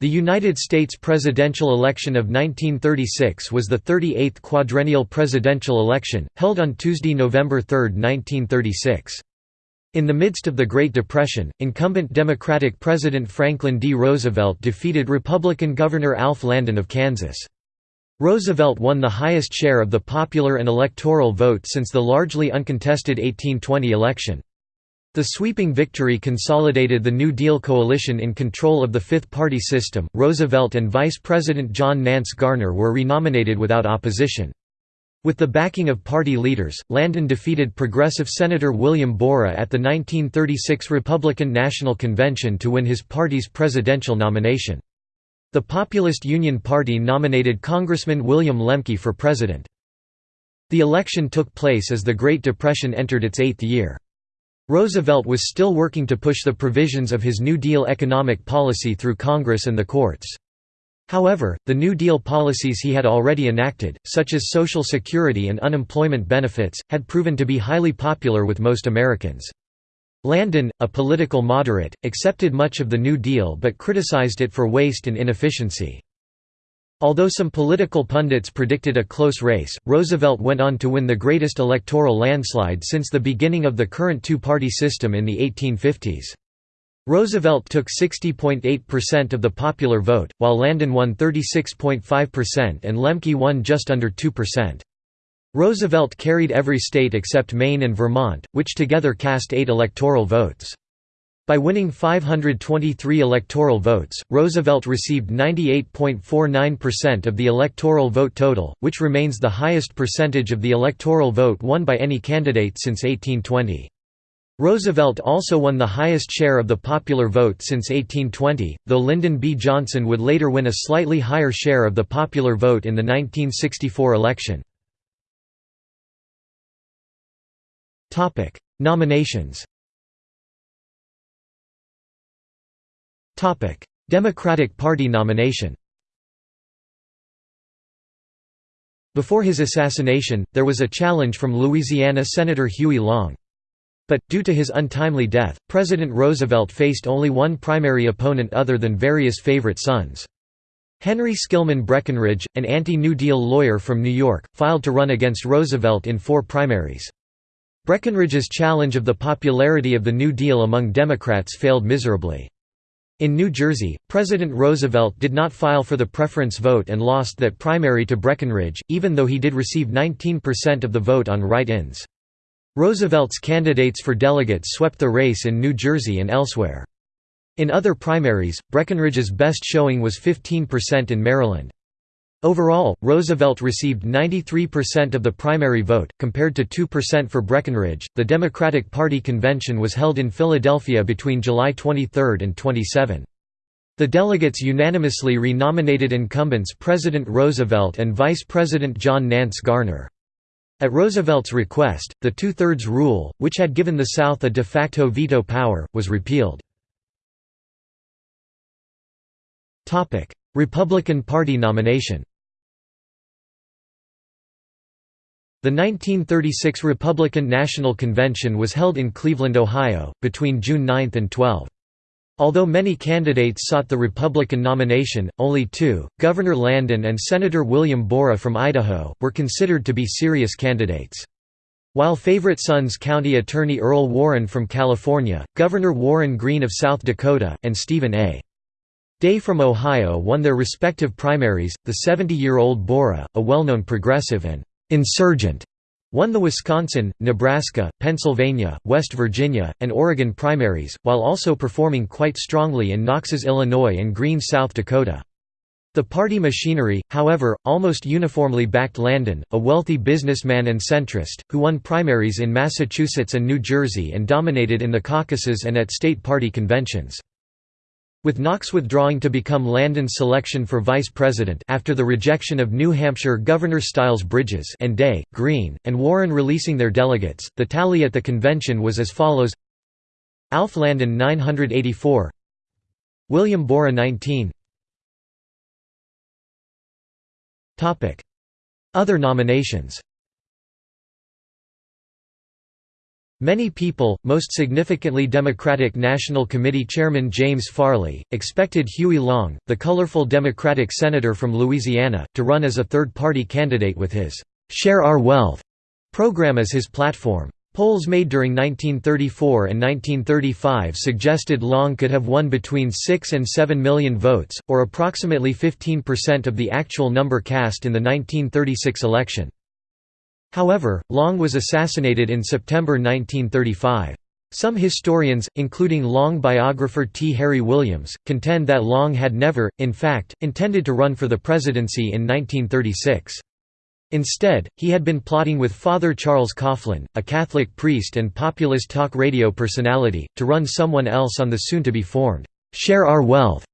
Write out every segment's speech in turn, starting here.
The United States presidential election of 1936 was the 38th quadrennial presidential election, held on Tuesday, November 3, 1936. In the midst of the Great Depression, incumbent Democratic President Franklin D. Roosevelt defeated Republican Governor Alf Landon of Kansas. Roosevelt won the highest share of the popular and electoral vote since the largely uncontested 1820 election. The sweeping victory consolidated the New Deal coalition in control of the fifth party system. Roosevelt and Vice President John Nance Garner were renominated without opposition. With the backing of party leaders, Landon defeated progressive Senator William Borah at the 1936 Republican National Convention to win his party's presidential nomination. The Populist Union Party nominated Congressman William Lemke for president. The election took place as the Great Depression entered its eighth year. Roosevelt was still working to push the provisions of his New Deal economic policy through Congress and the courts. However, the New Deal policies he had already enacted, such as Social Security and unemployment benefits, had proven to be highly popular with most Americans. Landon, a political moderate, accepted much of the New Deal but criticized it for waste and inefficiency. Although some political pundits predicted a close race, Roosevelt went on to win the greatest electoral landslide since the beginning of the current two-party system in the 1850s. Roosevelt took 60.8% of the popular vote, while Landon won 36.5% and Lemke won just under 2%. Roosevelt carried every state except Maine and Vermont, which together cast eight electoral votes. By winning 523 electoral votes, Roosevelt received 98.49% of the electoral vote total, which remains the highest percentage of the electoral vote won by any candidate since 1820. Roosevelt also won the highest share of the popular vote since 1820, though Lyndon B. Johnson would later win a slightly higher share of the popular vote in the 1964 election. Nominations Democratic Party nomination Before his assassination, there was a challenge from Louisiana Senator Huey Long. But, due to his untimely death, President Roosevelt faced only one primary opponent other than various favorite sons. Henry Skillman Breckinridge, an anti-New Deal lawyer from New York, filed to run against Roosevelt in four primaries. Breckinridge's challenge of the popularity of the New Deal among Democrats failed miserably. In New Jersey, President Roosevelt did not file for the preference vote and lost that primary to Breckinridge, even though he did receive 19% of the vote on write-ins. Roosevelt's candidates for delegates swept the race in New Jersey and elsewhere. In other primaries, Breckinridge's best showing was 15% in Maryland. Overall, Roosevelt received 93% of the primary vote, compared to 2% for Breckinridge. The Democratic Party convention was held in Philadelphia between July 23 and 27. The delegates unanimously renominated incumbents President Roosevelt and Vice President John Nance Garner. At Roosevelt's request, the two-thirds rule, which had given the South a de facto veto power, was repealed. Republican Party nomination The 1936 Republican National Convention was held in Cleveland, Ohio, between June 9 and 12. Although many candidates sought the Republican nomination, only two, Governor Landon and Senator William Borah from Idaho, were considered to be serious candidates. While favorite sons County Attorney Earl Warren from California, Governor Warren Green of South Dakota, and Stephen A. Day from Ohio won their respective primaries. The 70 year old Borah, a well known progressive and insurgent, won the Wisconsin, Nebraska, Pennsylvania, West Virginia, and Oregon primaries, while also performing quite strongly in Knox's Illinois and Green South Dakota. The party machinery, however, almost uniformly backed Landon, a wealthy businessman and centrist, who won primaries in Massachusetts and New Jersey and dominated in the caucuses and at state party conventions. With Knox withdrawing to become Landon's selection for vice president after the rejection of New Hampshire Governor Styles Bridges and Day, Green, and Warren releasing their delegates, the tally at the convention was as follows. Alf Landon 984 William Borah 19 Other nominations Many people, most significantly Democratic National Committee Chairman James Farley, expected Huey Long, the colorful Democratic senator from Louisiana, to run as a third-party candidate with his "'Share Our Wealth' program as his platform. Polls made during 1934 and 1935 suggested Long could have won between 6 and 7 million votes, or approximately 15% of the actual number cast in the 1936 election. However, Long was assassinated in September 1935. Some historians, including Long biographer T. Harry Williams, contend that Long had never, in fact, intended to run for the presidency in 1936. Instead, he had been plotting with Father Charles Coughlin, a Catholic priest and populist talk radio personality, to run someone else on the soon-to-be-formed, "'Share Our Wealth'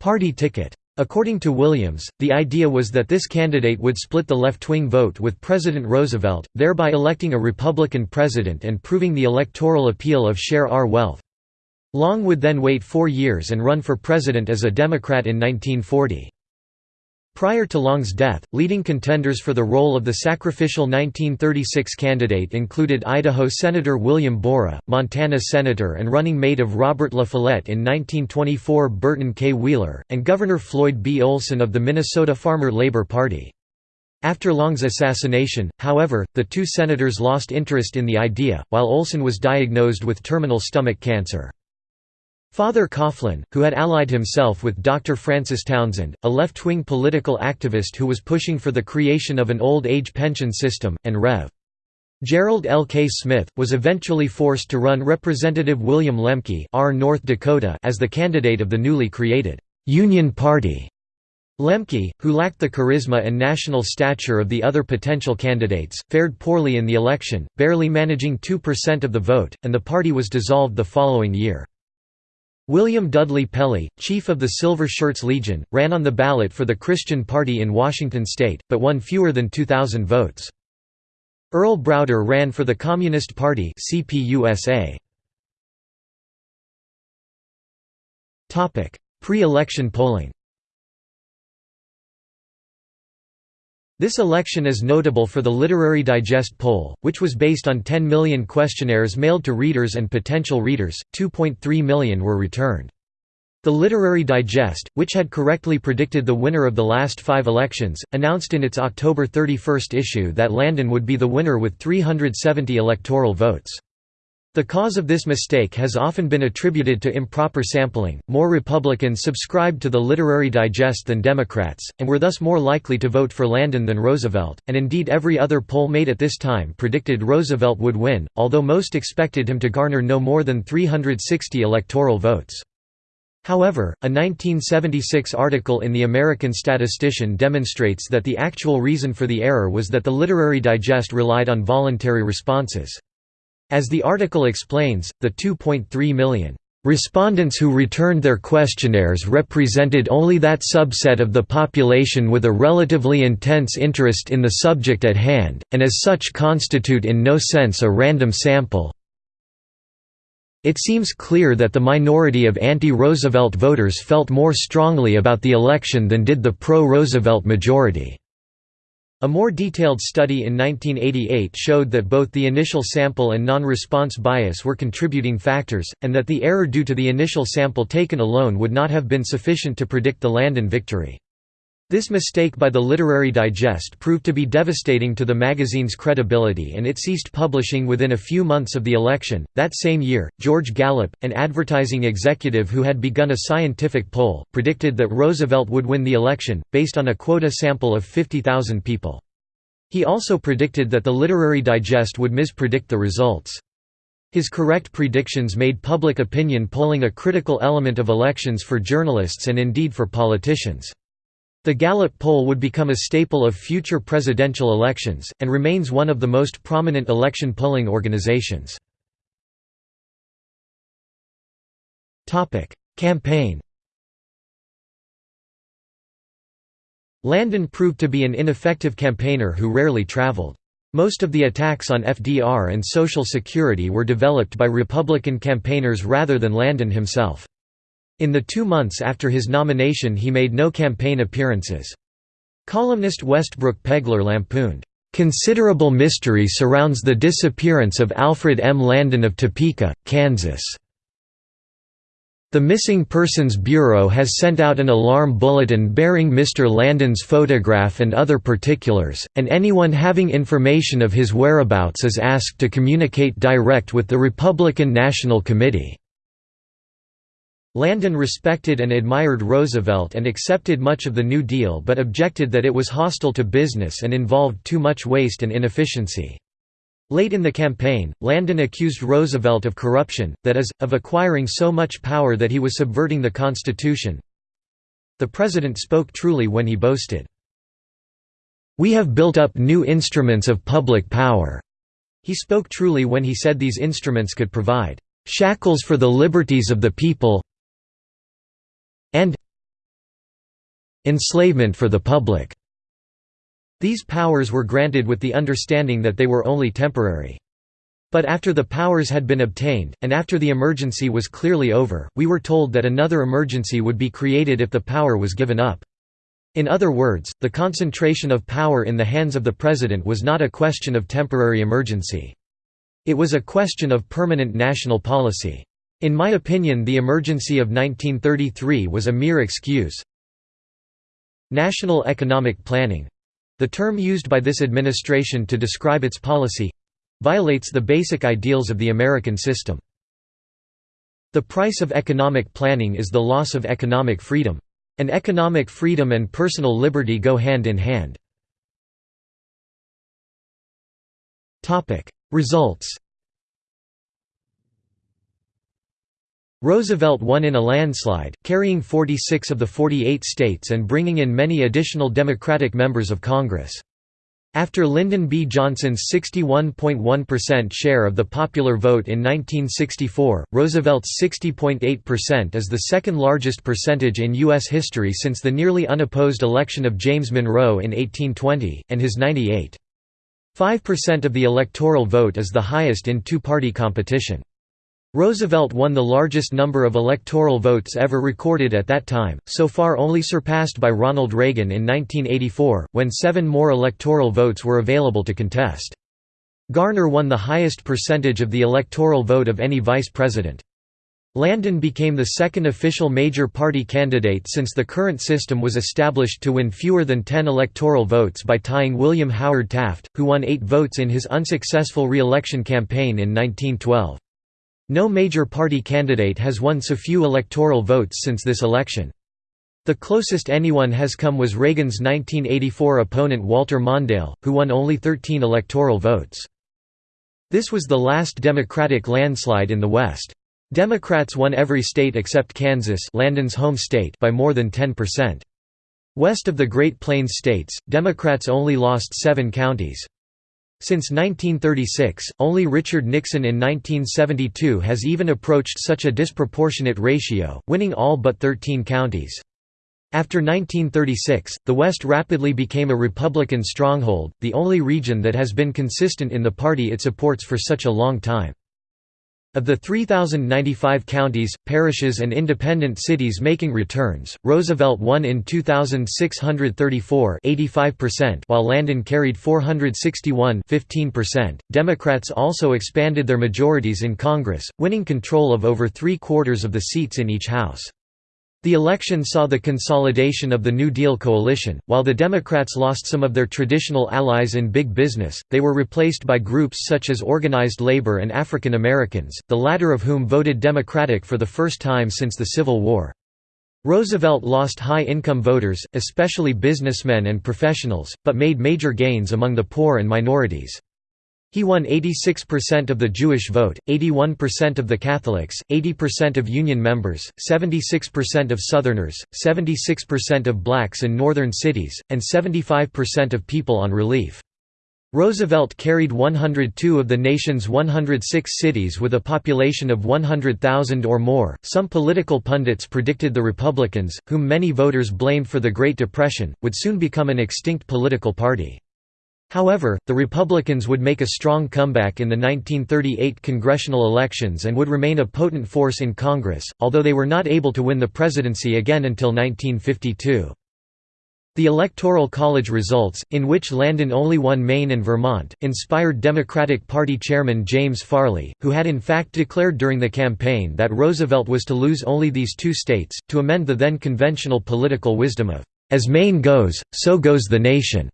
party ticket. According to Williams, the idea was that this candidate would split the left-wing vote with President Roosevelt, thereby electing a Republican president and proving the electoral appeal of Share Our Wealth. Long would then wait four years and run for president as a Democrat in 1940. Prior to Long's death, leading contenders for the role of the sacrificial 1936 candidate included Idaho Senator William Borah, Montana Senator and running mate of Robert La Follette in 1924 Burton K. Wheeler, and Governor Floyd B. Olson of the Minnesota Farmer Labor Party. After Long's assassination, however, the two senators lost interest in the idea, while Olson was diagnosed with terminal stomach cancer. Father Coughlin, who had allied himself with Dr. Francis Townsend, a left-wing political activist who was pushing for the creation of an old age pension system, and Rev. Gerald L. K. Smith, was eventually forced to run Representative William Lemke R. North Dakota as the candidate of the newly created «Union Party». Lemke, who lacked the charisma and national stature of the other potential candidates, fared poorly in the election, barely managing 2% of the vote, and the party was dissolved the following year. William Dudley Pelley, chief of the Silver Shirts Legion, ran on the ballot for the Christian Party in Washington state, but won fewer than 2,000 votes. Earl Browder ran for the Communist Party Pre-election polling This election is notable for the Literary Digest poll, which was based on 10 million questionnaires mailed to readers and potential readers, 2.3 million were returned. The Literary Digest, which had correctly predicted the winner of the last five elections, announced in its October 31 issue that Landon would be the winner with 370 electoral votes. The cause of this mistake has often been attributed to improper sampling. More Republicans subscribed to the Literary Digest than Democrats, and were thus more likely to vote for Landon than Roosevelt, and indeed every other poll made at this time predicted Roosevelt would win, although most expected him to garner no more than 360 electoral votes. However, a 1976 article in the American Statistician demonstrates that the actual reason for the error was that the Literary Digest relied on voluntary responses. As the article explains, the 2.3 million Respondents who returned their questionnaires represented only that subset of the population with a relatively intense interest in the subject at hand, and as such constitute in no sense a random sample. It seems clear that the minority of anti-Roosevelt voters felt more strongly about the election than did the pro-Roosevelt majority. A more detailed study in 1988 showed that both the initial sample and non-response bias were contributing factors, and that the error due to the initial sample taken alone would not have been sufficient to predict the Landon victory. This mistake by the Literary Digest proved to be devastating to the magazine's credibility and it ceased publishing within a few months of the election. That same year, George Gallup, an advertising executive who had begun a scientific poll, predicted that Roosevelt would win the election, based on a quota sample of 50,000 people. He also predicted that the Literary Digest would mispredict the results. His correct predictions made public opinion polling a critical element of elections for journalists and indeed for politicians. The Gallup poll would become a staple of future presidential elections, and remains one of the most prominent election polling organizations. Campaign Landon proved to be an ineffective campaigner who rarely traveled. Most of the attacks on FDR and Social Security were developed by Republican campaigners rather than Landon himself. In the two months after his nomination he made no campaign appearances. Columnist Westbrook Pegler lampooned, Considerable mystery surrounds the disappearance of Alfred M. Landon of Topeka, Kansas. The Missing Persons Bureau has sent out an alarm bulletin bearing Mr. Landon's photograph and other particulars, and anyone having information of his whereabouts is asked to communicate direct with the Republican National Committee. Landon respected and admired Roosevelt and accepted much of the New Deal but objected that it was hostile to business and involved too much waste and inefficiency. Late in the campaign, Landon accused Roosevelt of corruption, that is, of acquiring so much power that he was subverting the Constitution. The president spoke truly when he boasted, "'We have built up new instruments of public power." He spoke truly when he said these instruments could provide "'shackles for the liberties of the people enslavement for the public." These powers were granted with the understanding that they were only temporary. But after the powers had been obtained, and after the emergency was clearly over, we were told that another emergency would be created if the power was given up. In other words, the concentration of power in the hands of the president was not a question of temporary emergency. It was a question of permanent national policy. In my opinion the emergency of 1933 was a mere excuse. National economic planning, the term used by this administration to describe its policy—violates the basic ideals of the American system. The price of economic planning is the loss of economic freedom. And economic freedom and personal liberty go hand in hand. Results Roosevelt won in a landslide, carrying 46 of the 48 states and bringing in many additional Democratic members of Congress. After Lyndon B. Johnson's 61.1% share of the popular vote in 1964, Roosevelt's 60.8% is the second largest percentage in U.S. history since the nearly unopposed election of James Monroe in 1820, and his 98.5% of the electoral vote is the highest in two-party competition. Roosevelt won the largest number of electoral votes ever recorded at that time, so far only surpassed by Ronald Reagan in 1984, when seven more electoral votes were available to contest. Garner won the highest percentage of the electoral vote of any vice president. Landon became the second official major party candidate since the current system was established to win fewer than 10 electoral votes by tying William Howard Taft, who won eight votes in his unsuccessful re-election campaign in 1912. No major party candidate has won so few electoral votes since this election. The closest anyone has come was Reagan's 1984 opponent Walter Mondale, who won only 13 electoral votes. This was the last Democratic landslide in the West. Democrats won every state except Kansas Landon's home state by more than 10%. West of the Great Plains states, Democrats only lost seven counties. Since 1936, only Richard Nixon in 1972 has even approached such a disproportionate ratio, winning all but 13 counties. After 1936, the West rapidly became a Republican stronghold, the only region that has been consistent in the party it supports for such a long time. Of the 3,095 counties, parishes and independent cities making returns, Roosevelt won in 2,634 while Landon carried 461 15%. .Democrats also expanded their majorities in Congress, winning control of over three-quarters of the seats in each House. The election saw the consolidation of the New Deal coalition. While the Democrats lost some of their traditional allies in big business, they were replaced by groups such as organized labor and African Americans, the latter of whom voted Democratic for the first time since the Civil War. Roosevelt lost high-income voters, especially businessmen and professionals, but made major gains among the poor and minorities. He won 86% of the Jewish vote, 81% of the Catholics, 80% of Union members, 76% of Southerners, 76% of blacks in northern cities, and 75% of people on relief. Roosevelt carried 102 of the nation's 106 cities with a population of 100,000 or more. Some political pundits predicted the Republicans, whom many voters blamed for the Great Depression, would soon become an extinct political party. However, the Republicans would make a strong comeback in the 1938 congressional elections and would remain a potent force in Congress, although they were not able to win the presidency again until 1952. The Electoral College results, in which Landon only won Maine and Vermont, inspired Democratic Party chairman James Farley, who had in fact declared during the campaign that Roosevelt was to lose only these two states, to amend the then conventional political wisdom of, "'As Maine goes, so goes the nation'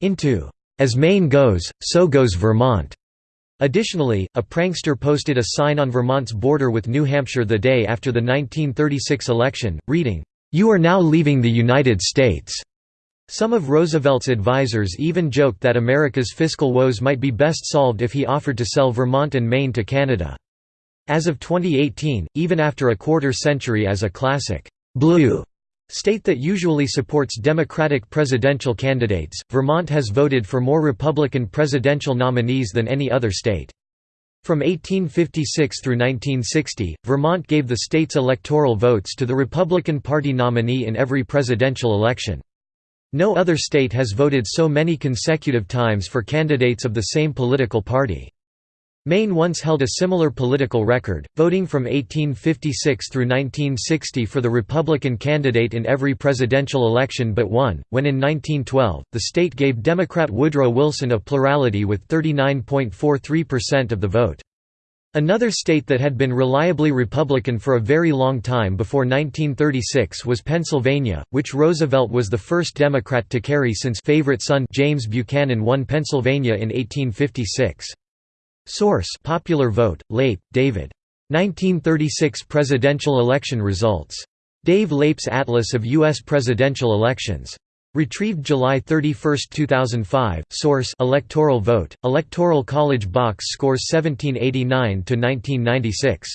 into, "'As Maine goes, so goes Vermont'". Additionally, a prankster posted a sign on Vermont's border with New Hampshire the day after the 1936 election, reading, "'You are now leaving the United States'". Some of Roosevelt's advisers even joked that America's fiscal woes might be best solved if he offered to sell Vermont and Maine to Canada. As of 2018, even after a quarter century as a classic blue state that usually supports Democratic presidential candidates, Vermont has voted for more Republican presidential nominees than any other state. From 1856 through 1960, Vermont gave the state's electoral votes to the Republican Party nominee in every presidential election. No other state has voted so many consecutive times for candidates of the same political party. Maine once held a similar political record, voting from 1856 through 1960 for the Republican candidate in every presidential election but one, when in 1912, the state gave Democrat Woodrow Wilson a plurality with 39.43% of the vote. Another state that had been reliably Republican for a very long time before 1936 was Pennsylvania, which Roosevelt was the first Democrat to carry since favorite son James Buchanan won Pennsylvania in 1856. Source Popular Vote, Leip, David. 1936 presidential election results. Dave Leip's Atlas of U.S. presidential elections. Retrieved July 31, 2005. Source: Electoral vote. Electoral College box scores 1789 to 1996.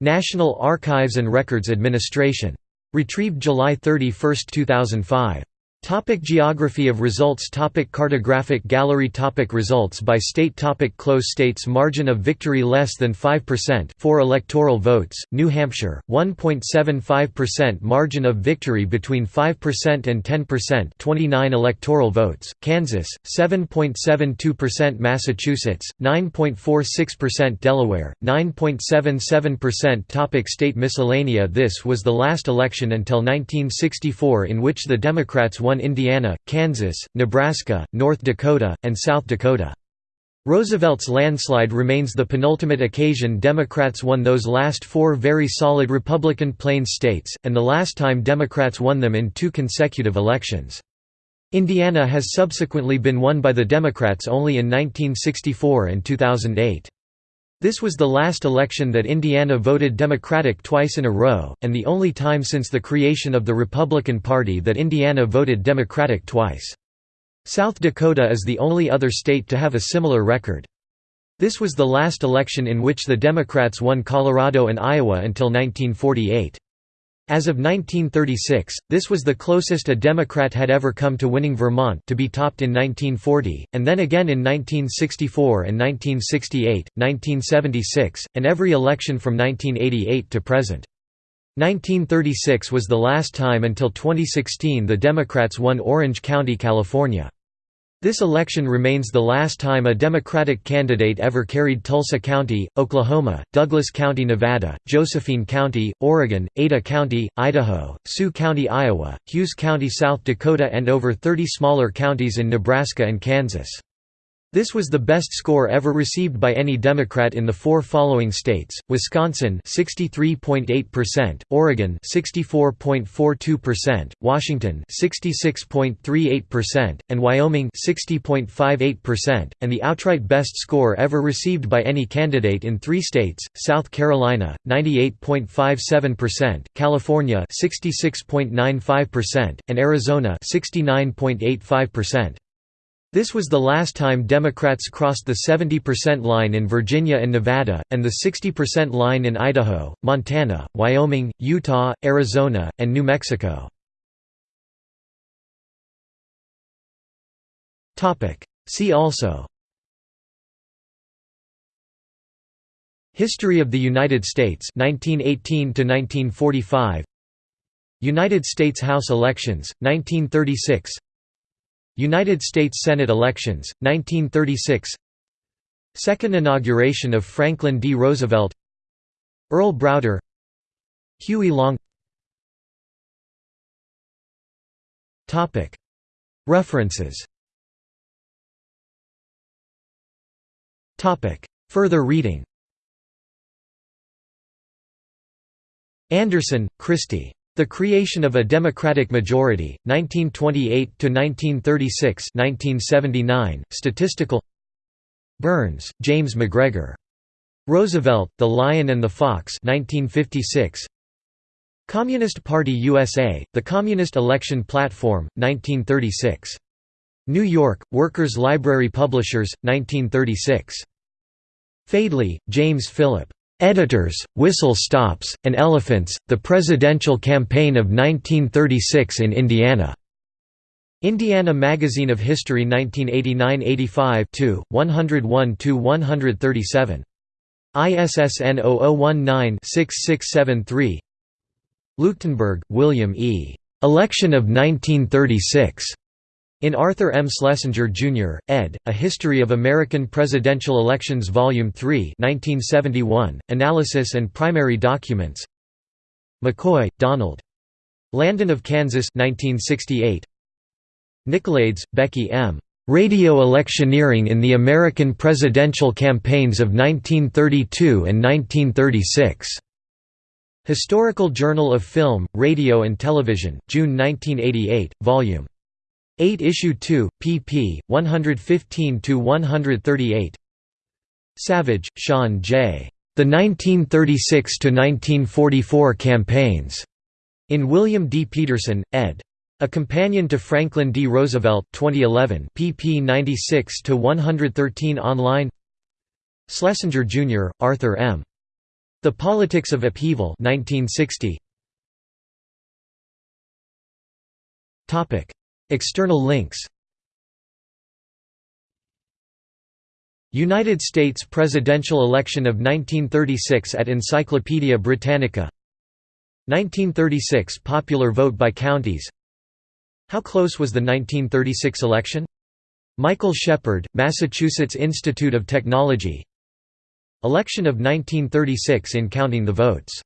National Archives and Records Administration. Retrieved July 31, 2005. Topic geography of results Topic Cartographic gallery Topic Results by state Topic Close states Margin of victory less than 5% 4 electoral votes, New Hampshire, 1.75% Margin of victory between 5% and 10% 29 electoral votes, Kansas, 7.72% Massachusetts, 9.46% Delaware, 9.77% Topic State miscellanea This was the last election until 1964 in which the Democrats won Indiana, Kansas, Nebraska, North Dakota, and South Dakota. Roosevelt's landslide remains the penultimate occasion Democrats won those last four very solid Republican Plains states, and the last time Democrats won them in two consecutive elections. Indiana has subsequently been won by the Democrats only in 1964 and 2008. This was the last election that Indiana voted Democratic twice in a row, and the only time since the creation of the Republican Party that Indiana voted Democratic twice. South Dakota is the only other state to have a similar record. This was the last election in which the Democrats won Colorado and Iowa until 1948. As of 1936, this was the closest a Democrat had ever come to winning Vermont to be topped in 1940, and then again in 1964 and 1968, 1976, and every election from 1988 to present. 1936 was the last time until 2016 the Democrats won Orange County, California. This election remains the last time a Democratic candidate ever carried Tulsa County, Oklahoma, Douglas County, Nevada, Josephine County, Oregon, Ada County, Idaho, Sioux County, Iowa, Hughes County, South Dakota and over 30 smaller counties in Nebraska and Kansas. This was the best score ever received by any Democrat in the four following states: Wisconsin 63.8%, Oregon 64.42%, Washington 66.38%, and Wyoming 60.58%, and the outright best score ever received by any candidate in 3 states: South Carolina 98.57%, California 66.95%, and Arizona 69.85%. This was the last time Democrats crossed the 70% line in Virginia and Nevada, and the 60% line in Idaho, Montana, Wyoming, Utah, Arizona, and New Mexico. See also History of the United States 1918 to 1945 United States House elections 1936 United States Senate elections, 1936 Second inauguration of Franklin D. Roosevelt. Earl Browder. Huey Long. References. Further reading. Andersen, Kristi. The Creation of a Democratic Majority, 1928–1936 1979. Statistical Burns, James MacGregor. Roosevelt, The Lion and the Fox 1956. Communist Party USA, The Communist Election Platform, 1936. New York, Workers' Library Publishers, 1936. Fadely, James Philip. Editors, Whistle Stops, and Elephants, The Presidential Campaign of 1936 in Indiana. Indiana Magazine of History 1989–85 101–137. ISSN 0019-6673 Leuchtenburg, William E. Election of 1936. In Arthur M. Schlesinger, Jr., ed., A History of American Presidential Elections Vol. 3 1971, Analysis and Primary Documents McCoy, Donald. Landon of Kansas 1968. Nicolaides, Becky M. Radio Electioneering in the American Presidential Campaigns of 1932 and 1936. Historical Journal of Film, Radio and Television, June 1988, Vol. 8 Issue 2, pp. 115–138 Savage, Sean J. The 1936–1944 Campaigns. In William D. Pederson, ed. A Companion to Franklin D. Roosevelt 2011 pp 96–113 online Schlesinger, Jr., Arthur M. The Politics of Upheaval 1960. External links. United States presidential election of 1936 at Encyclopaedia Britannica. 1936 popular vote by counties. How close was the 1936 election? Michael Shepard, Massachusetts Institute of Technology. Election of 1936 in counting the votes